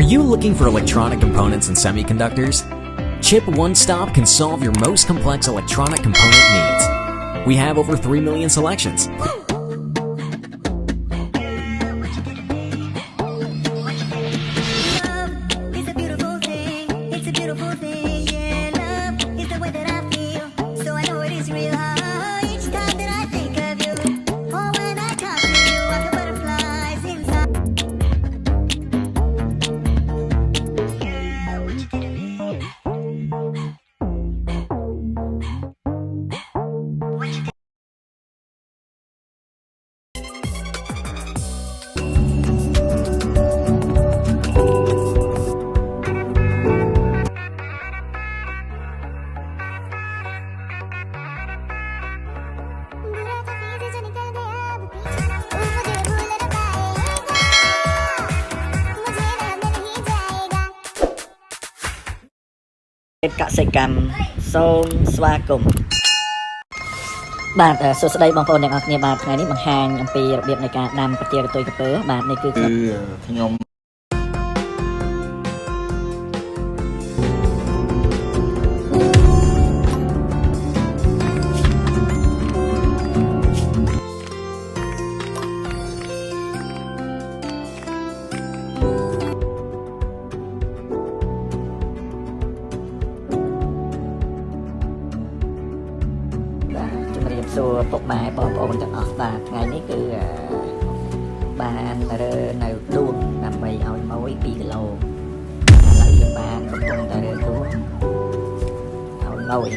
you looking for electronic components and semiconductors? Chip One Stop can solve your most complex electronic component needs. We have over 3 million selections. កសិកម្មសូមស្វាគមន៍បាទអឺសួស្តីបងប្អូនទាំងអស់គ្នាបាទថ្ងៃនេះបង្ហាញអំពីរបៀបនៃការដាំប្រទាលកន្ទុយក្រពើបាទនេះគឺគឺខ្ញុំ សួរពុកម៉ែបងប្អូនទាំងអស់បាទថ្ងៃនេះគឺអឺបានរើនៅដួងដើម្បីឲ្យម៉ួយ2គីឡូឥឡូវយើងបានកំពុងតែរើដួងឲ្យម៉ួយ